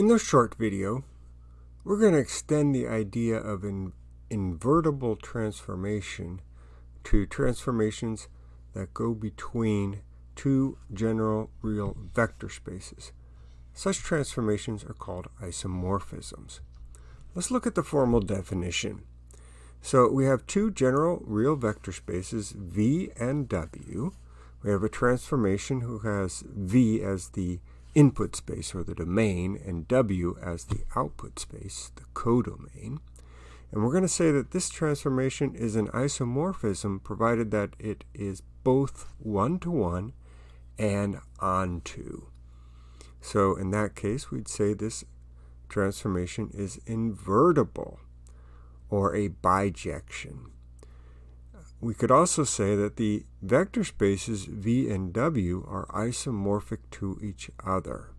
In this short video, we're going to extend the idea of an invertible transformation to transformations that go between two general real vector spaces. Such transformations are called isomorphisms. Let's look at the formal definition. So we have two general real vector spaces, V and W. We have a transformation who has V as the input space or the domain and W as the output space, the codomain. And we're going to say that this transformation is an isomorphism provided that it is both one-to-one -one and onto. So in that case, we'd say this transformation is invertible or a bijection. We could also say that the vector spaces V and W are isomorphic to each other.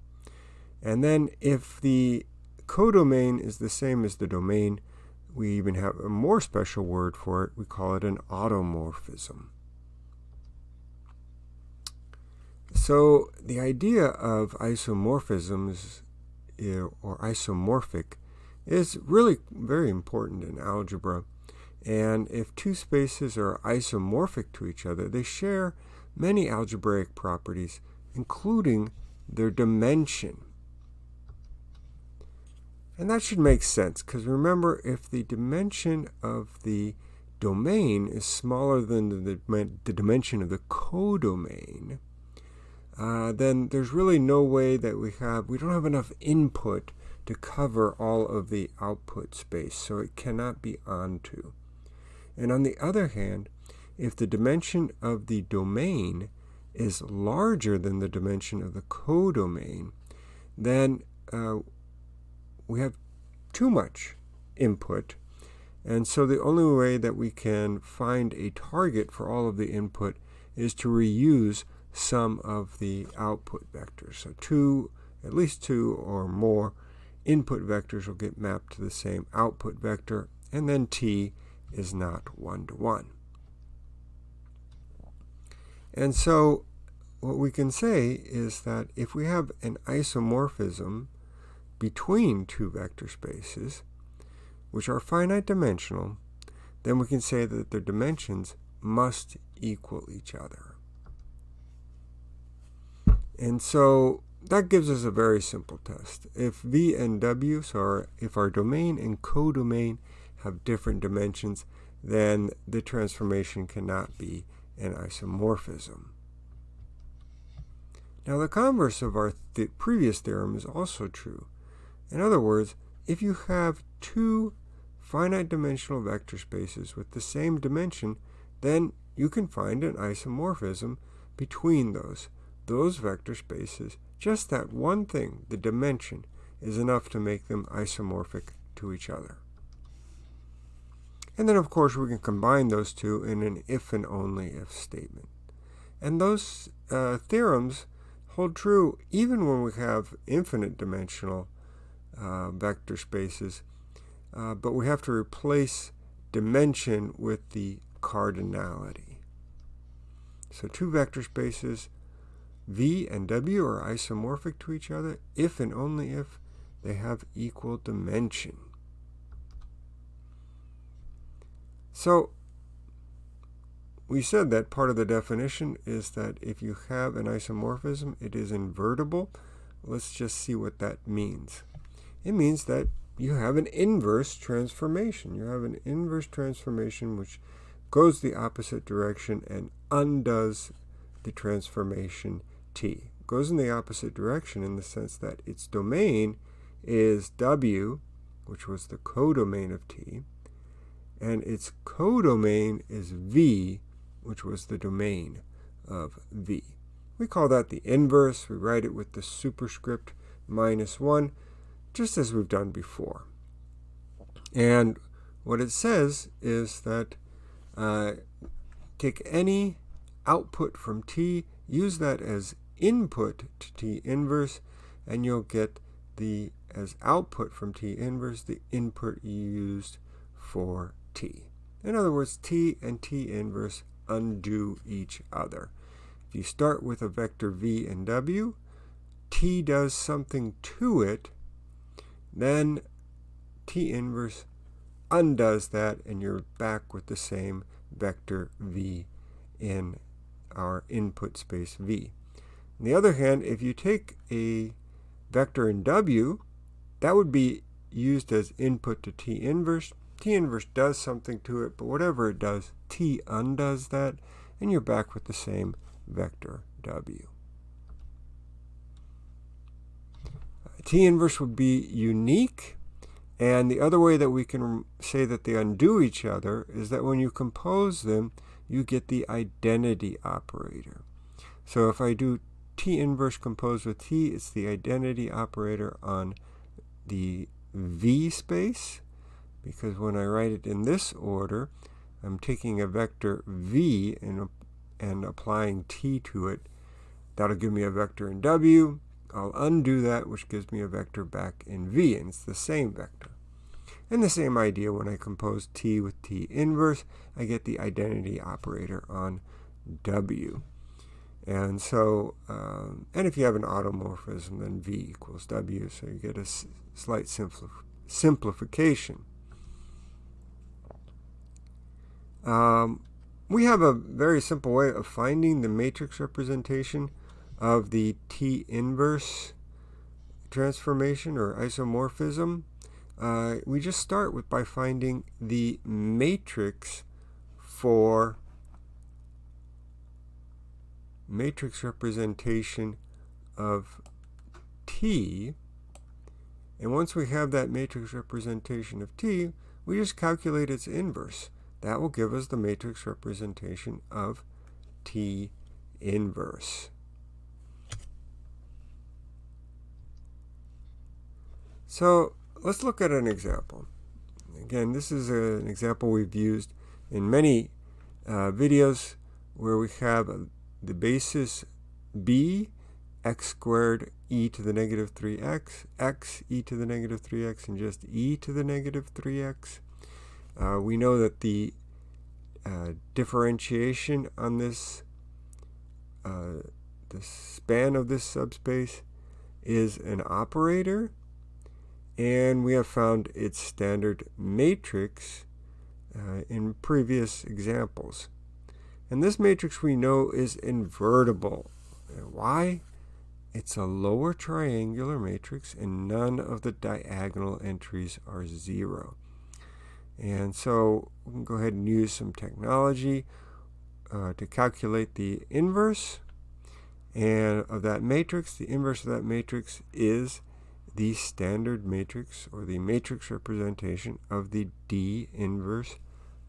And then if the codomain is the same as the domain, we even have a more special word for it. We call it an automorphism. So the idea of isomorphisms eh, or isomorphic is really very important in algebra. And if two spaces are isomorphic to each other, they share many algebraic properties, including their dimension. And that should make sense, because remember, if the dimension of the domain is smaller than the, the dimension of the codomain, uh, then there's really no way that we have, we don't have enough input to cover all of the output space, so it cannot be onto. And on the other hand, if the dimension of the domain is larger than the dimension of the codomain, then uh, we have too much input. And so the only way that we can find a target for all of the input is to reuse some of the output vectors. So two, at least two or more input vectors will get mapped to the same output vector, and then t is not one-to-one. -one. And so what we can say is that if we have an isomorphism between two vector spaces, which are finite dimensional, then we can say that their dimensions must equal each other. And so that gives us a very simple test. If V and W, so if our domain and codomain have different dimensions, then the transformation cannot be an isomorphism. Now the converse of our th previous theorem is also true. In other words, if you have two finite dimensional vector spaces with the same dimension, then you can find an isomorphism between those, those vector spaces. Just that one thing, the dimension, is enough to make them isomorphic to each other. And then, of course, we can combine those two in an if and only if statement. And those uh, theorems hold true even when we have infinite dimensional uh, vector spaces, uh, but we have to replace dimension with the cardinality. So two vector spaces, V and W are isomorphic to each other if and only if they have equal dimension. So we said that part of the definition is that if you have an isomorphism, it is invertible. Let's just see what that means. It means that you have an inverse transformation. You have an inverse transformation which goes the opposite direction and undoes the transformation t. Goes in the opposite direction in the sense that its domain is w, which was the codomain of t, and its codomain is V, which was the domain of V. We call that the inverse. We write it with the superscript minus 1, just as we've done before. And what it says is that uh, take any output from T, use that as input to T inverse, and you'll get the as output from T inverse, the input you used for t. In other words, t and t inverse undo each other. If you start with a vector v and w, t does something to it then T inverse undoes that and you're back with the same vector v in our input space v. On the other hand, if you take a vector in w, that would be used as input to T inverse. T inverse does something to it, but whatever it does, T undoes that, and you're back with the same vector w. T inverse would be unique, and the other way that we can say that they undo each other is that when you compose them, you get the identity operator. So if I do T inverse composed with T, it's the identity operator on the V space, because when I write it in this order, I'm taking a vector V and, and applying T to it. That'll give me a vector in W. I'll undo that, which gives me a vector back in V, and it's the same vector. And the same idea when I compose T with T inverse, I get the identity operator on W. And so, um, and if you have an automorphism, then V equals W, so you get a slight simplif simplification. Um, we have a very simple way of finding the matrix representation of the T inverse transformation or isomorphism. Uh, we just start with by finding the matrix for matrix representation of T. And once we have that matrix representation of T, we just calculate its inverse. That will give us the matrix representation of T inverse. So let's look at an example. Again, this is an example we've used in many uh, videos where we have a, the basis b x squared e to the negative 3x, x e to the negative 3x, and just e to the negative 3x. Uh, we know that the uh, differentiation on this, uh, the span of this subspace is an operator and we have found its standard matrix uh, in previous examples. And this matrix we know is invertible. Why? It's a lower triangular matrix and none of the diagonal entries are zero. And so we can go ahead and use some technology uh, to calculate the inverse and of that matrix. The inverse of that matrix is the standard matrix or the matrix representation of the D inverse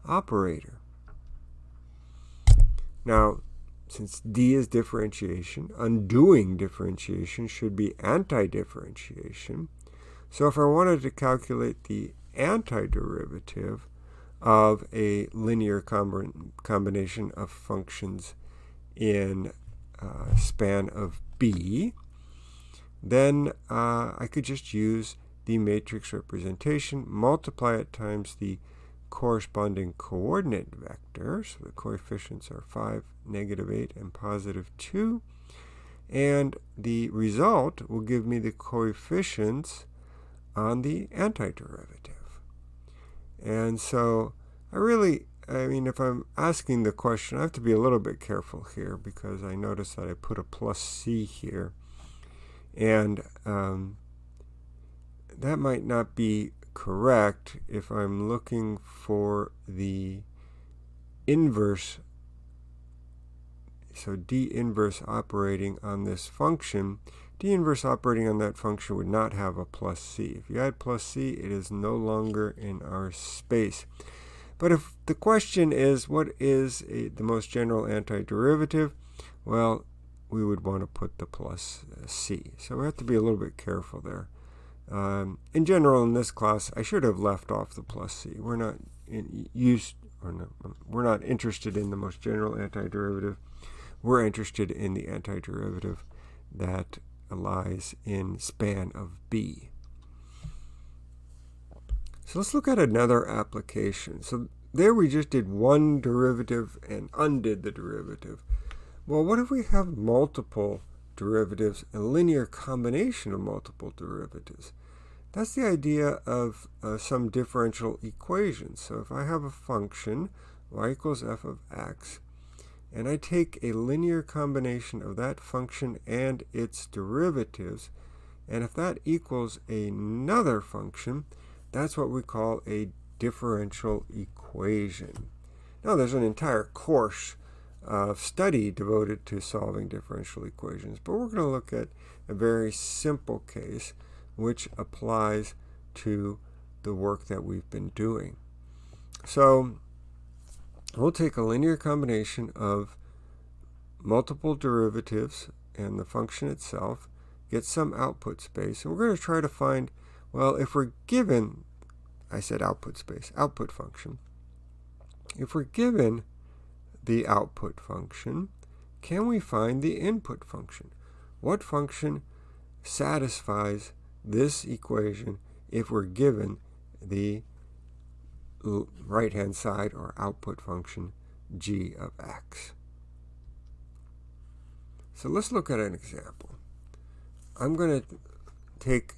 operator. Now, since D is differentiation, undoing differentiation should be anti-differentiation. So if I wanted to calculate the antiderivative of a linear combination of functions in uh, span of B, then uh, I could just use the matrix representation, multiply it times the corresponding coordinate vector. So the coefficients are 5, negative 8, and positive 2. And the result will give me the coefficients on the antiderivative. And so I really, I mean, if I'm asking the question, I have to be a little bit careful here because I notice that I put a plus c here. And um, that might not be correct if I'm looking for the inverse. So d inverse operating on this function, d inverse operating on that function would not have a plus c. If you add plus c, it is no longer in our space. But if the question is, what is a, the most general antiderivative? Well, we would want to put the plus uh, c. So we have to be a little bit careful there. Um, in general, in this class, I should have left off the plus c. We're not in, used, or not, we're not interested in the most general antiderivative. We're interested in the antiderivative that lies in span of b. So let's look at another application. So there we just did one derivative and undid the derivative. Well, what if we have multiple derivatives, a linear combination of multiple derivatives? That's the idea of uh, some differential equations. So if I have a function, y equals f of x, and I take a linear combination of that function and its derivatives, and if that equals another function, that's what we call a differential equation. Now there's an entire course of study devoted to solving differential equations, but we're going to look at a very simple case which applies to the work that we've been doing. So we'll take a linear combination of multiple derivatives and the function itself, get some output space, and we're going to try to find, well, if we're given, I said output space, output function, if we're given the output function, can we find the input function? What function satisfies this equation if we're given the right-hand side or output function g of x. So let's look at an example. I'm going to take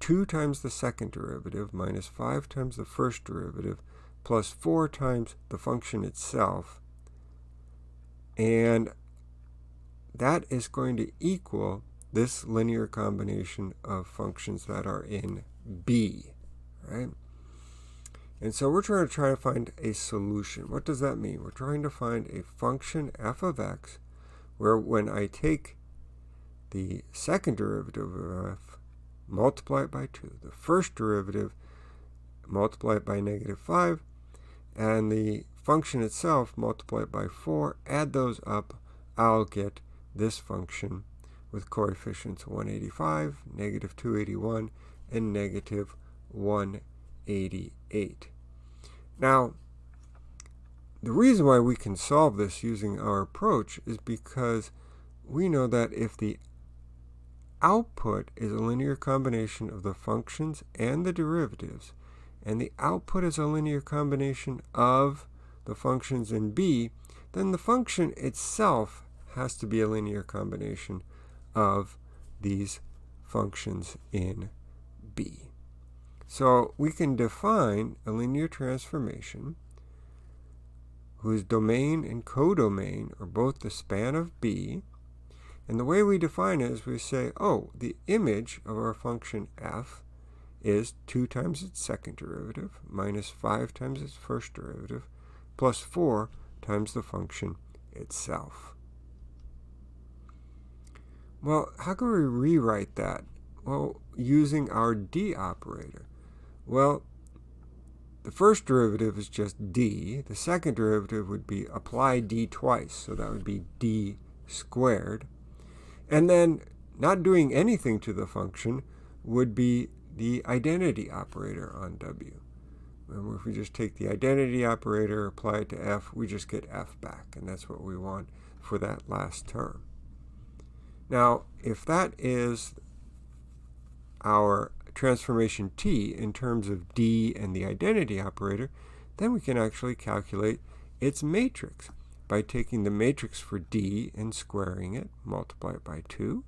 2 times the second derivative minus 5 times the first derivative plus 4 times the function itself and that is going to equal this linear combination of functions that are in B, right? And so we're trying to try to find a solution. What does that mean? We're trying to find a function f of x where when I take the second derivative of f, multiply it by 2, the first derivative, multiply it by negative 5, and the function itself, multiply it by 4, add those up, I'll get this function with coefficients 185, negative 281, and negative 188. Now, the reason why we can solve this using our approach is because we know that if the output is a linear combination of the functions and the derivatives, and the output is a linear combination of the functions in B, then the function itself has to be a linear combination of these functions in B. So we can define a linear transformation whose domain and codomain are both the span of B. And the way we define it is we say, oh, the image of our function f is 2 times its second derivative minus 5 times its first derivative plus 4 times the function itself. Well, how can we rewrite that? Well, using our d operator. Well, the first derivative is just d. The second derivative would be apply d twice, so that would be d squared. And then not doing anything to the function would be the identity operator on w. Remember, if we just take the identity operator, apply it to f, we just get f back, and that's what we want for that last term. Now, if that is our transformation t in terms of d and the identity operator, then we can actually calculate its matrix by taking the matrix for d and squaring it, multiply it by 2,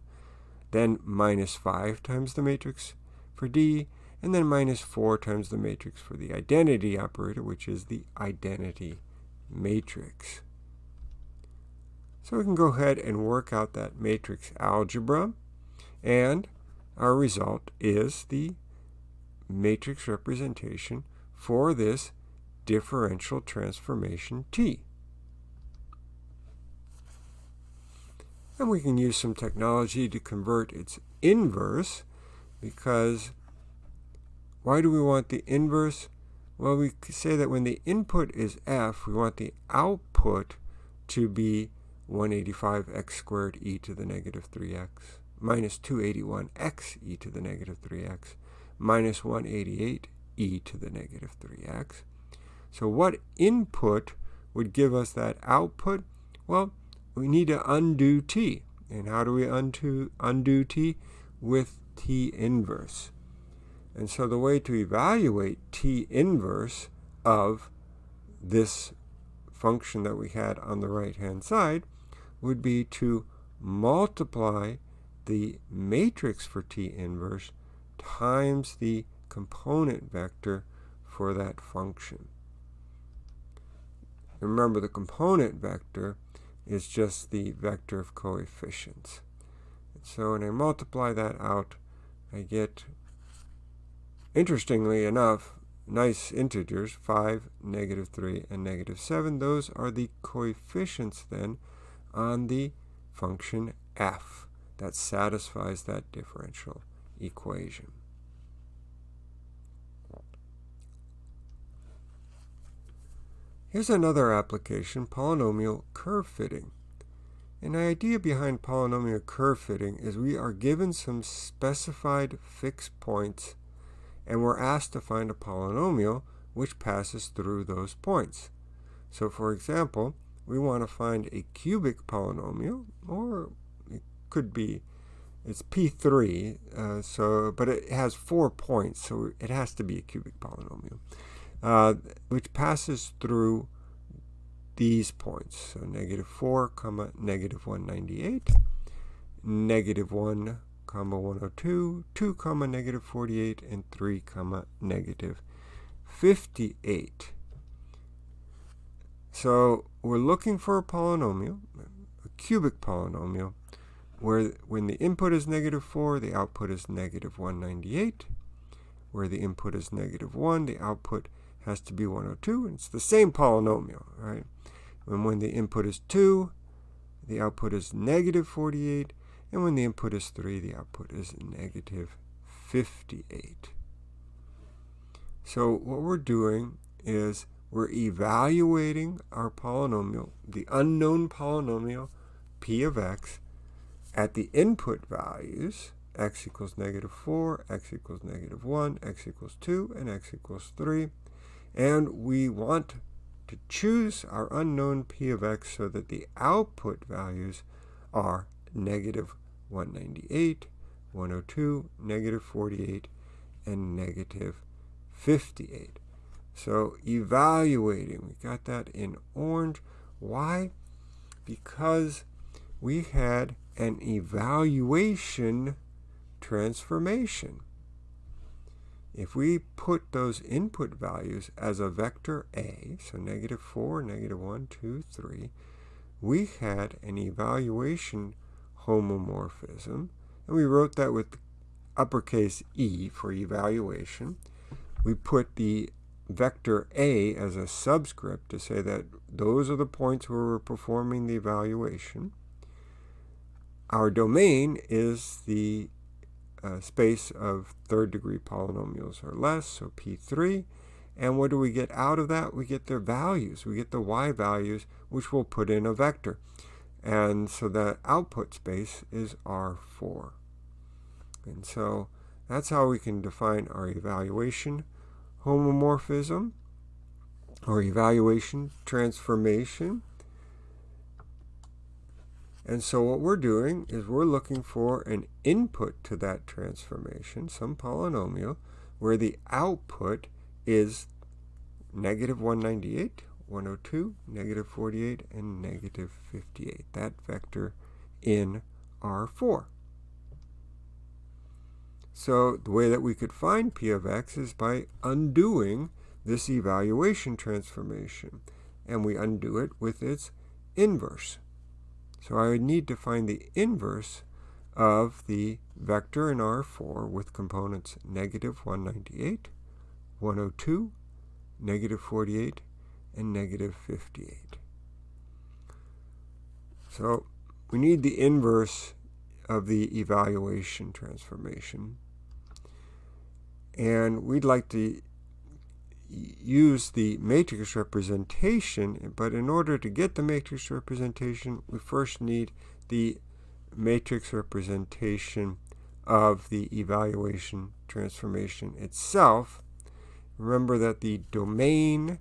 then minus 5 times the matrix for d, and then minus 4 times the matrix for the identity operator, which is the identity matrix. So we can go ahead and work out that matrix algebra. And our result is the matrix representation for this differential transformation T. And we can use some technology to convert its inverse because why do we want the inverse? Well, we say that when the input is f, we want the output to be 185x squared e to the negative 3x minus 281x e to the negative 3x minus 188 e to the negative 3x. So what input would give us that output? Well, we need to undo t. And how do we undo, undo t? With t inverse. And so the way to evaluate t inverse of this function that we had on the right-hand side would be to multiply the matrix for T inverse times the component vector for that function. Remember, the component vector is just the vector of coefficients. So when I multiply that out, I get, interestingly enough, nice integers, 5, negative 3, and negative 7. Those are the coefficients then on the function f that satisfies that differential equation. Here's another application, polynomial curve fitting. An idea behind polynomial curve fitting is we are given some specified fixed points and we're asked to find a polynomial which passes through those points. So for example, we want to find a cubic polynomial, or could be, it's P3, uh, so, but it has four points, so it has to be a cubic polynomial, uh, which passes through these points. So negative 4, comma, negative 198, negative 1, comma 102, 2 comma negative 48, and 3 comma negative 58. So we're looking for a polynomial, a cubic polynomial, where when the input is negative 4, the output is negative 198. Where the input is negative 1, the output has to be 102. And it's the same polynomial, right? And when the input is 2, the output is negative 48. And when the input is 3, the output is negative 58. So what we're doing is we're evaluating our polynomial, the unknown polynomial p of x, at the input values, x equals negative 4, x equals negative 1, x equals 2, and x equals 3. And we want to choose our unknown p of x so that the output values are negative 198, 102, negative 48, and negative 58. So evaluating, we got that in orange. Why? Because we had an evaluation transformation. If we put those input values as a vector A, so negative 4, negative 1, 2, 3, we had an evaluation homomorphism, and we wrote that with uppercase E for evaluation. We put the vector A as a subscript to say that those are the points where we're performing the evaluation. Our domain is the uh, space of third degree polynomials or less, so P3. And what do we get out of that? We get their values. We get the y values, which we'll put in a vector. And so the output space is R4. And so that's how we can define our evaluation homomorphism or evaluation transformation. And so what we're doing is we're looking for an input to that transformation, some polynomial, where the output is negative 198, 102, negative 48, and negative 58. That vector in R4. So the way that we could find p of x is by undoing this evaluation transformation. And we undo it with its inverse. So I would need to find the inverse of the vector in R4 with components negative 198, 102, negative 48, and negative 58. So we need the inverse of the evaluation transformation. And we'd like to use the matrix representation, but in order to get the matrix representation, we first need the matrix representation of the evaluation transformation itself. Remember that the domain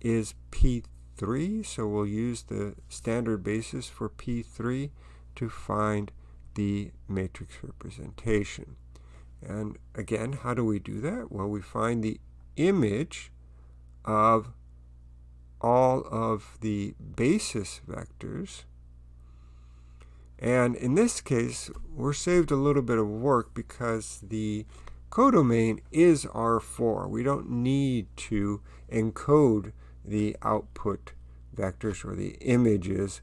is P3, so we'll use the standard basis for P3 to find the matrix representation. And again, how do we do that? Well, we find the image of all of the basis vectors And in this case, we're saved a little bit of work because the codomain is R4. We don't need to encode the output vectors or the images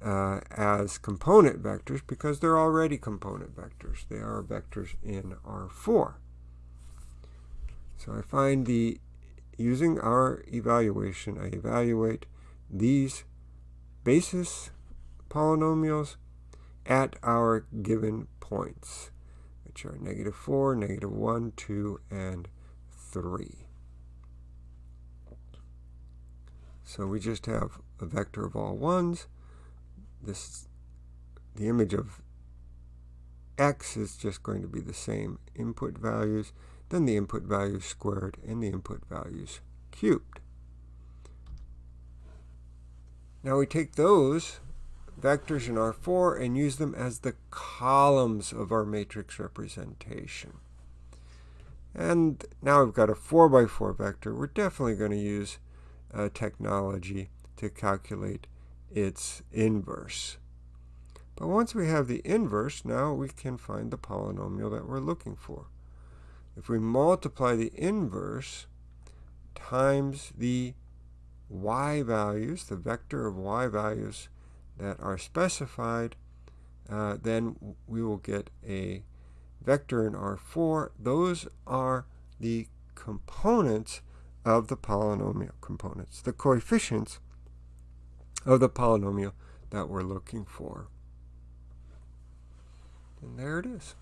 uh, as component vectors because they're already component vectors. They are vectors in R4. So I find the, using our evaluation, I evaluate these basis polynomials at our given points, which are negative 4, negative 1, 2, and 3. So we just have a vector of all ones. This, the image of x is just going to be the same input values, then the input values squared, and the input values cubed. Now we take those vectors in R4 and use them as the columns of our matrix representation. And now we've got a 4 by 4 vector. We're definitely going to use uh, technology to calculate its inverse. But once we have the inverse, now we can find the polynomial that we're looking for. If we multiply the inverse times the y values, the vector of y values that are specified, uh, then we will get a vector in R4. Those are the components of the polynomial components, the coefficients of the polynomial that we're looking for. And there it is.